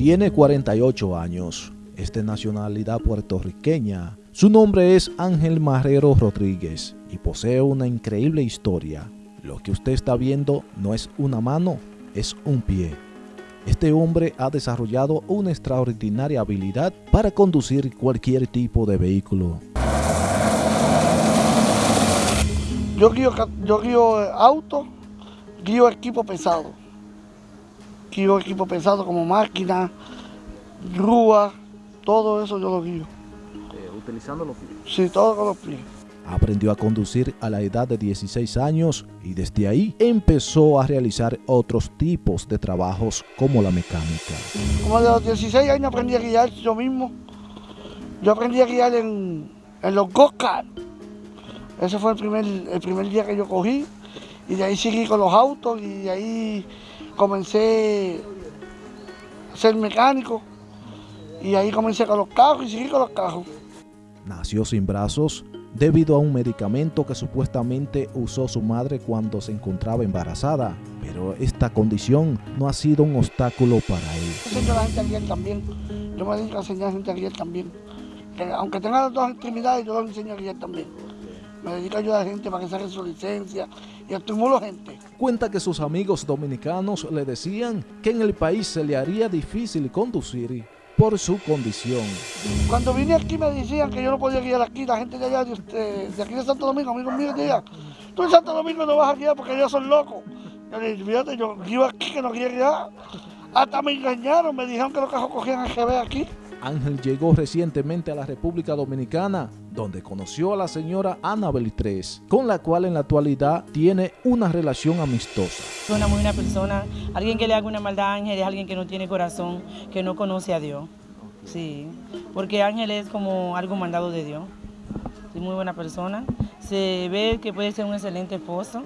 Tiene 48 años, es de nacionalidad puertorriqueña. Su nombre es Ángel Marrero Rodríguez y posee una increíble historia. Lo que usted está viendo no es una mano, es un pie. Este hombre ha desarrollado una extraordinaria habilidad para conducir cualquier tipo de vehículo. Yo guío, yo guío auto, guío equipo pesado. Guío equipo pesado como máquina, grúa, todo eso yo lo guío. Eh, ¿Utilizando los pies? Sí, todo con los pies. Aprendió a conducir a la edad de 16 años y desde ahí empezó a realizar otros tipos de trabajos como la mecánica. Como de los 16 años aprendí a guiar yo mismo. Yo aprendí a guiar en, los go Ese fue el primer, el primer día que yo cogí y de ahí seguí con los autos y de ahí comencé a ser mecánico y ahí comencé con los carros y seguí con los carros. Nació sin brazos debido a un medicamento que supuestamente usó su madre cuando se encontraba embarazada, pero esta condición no ha sido un obstáculo para él. Yo enseño a la gente a guiar también, yo me dedico a enseñar a la gente a guiar también. aunque tenga las dos extremidades, yo lo enseño a guiar también. Me dedico a ayudar a la gente para que saque su licencia y estimulo gente. Cuenta que sus amigos dominicanos le decían que en el país se le haría difícil conducir por su condición. Cuando vine aquí me decían que yo no podía guiar aquí, la gente de allá, de, aquí de Santo Domingo, amigos míos de allá, tú en Santo Domingo no vas a guiar porque ellos son locos. Yo le dije, fíjate, yo guío aquí que no quiero guiar. Hasta me engañaron, me dijeron que los cajos cogían el GB aquí. Ángel llegó recientemente a la República Dominicana, donde conoció a la señora Ana Beltrés, con la cual en la actualidad tiene una relación amistosa. Es una muy buena persona, alguien que le haga una maldad a Ángel es alguien que no tiene corazón, que no conoce a Dios. Sí, porque Ángel es como algo mandado de Dios. Es muy buena persona, se ve que puede ser un excelente esposo.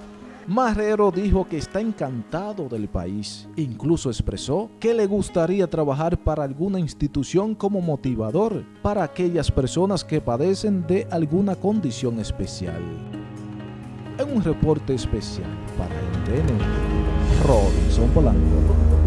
Marrero dijo que está encantado del país. Incluso expresó que le gustaría trabajar para alguna institución como motivador para aquellas personas que padecen de alguna condición especial. En un reporte especial para el TN, Robinson Polanco.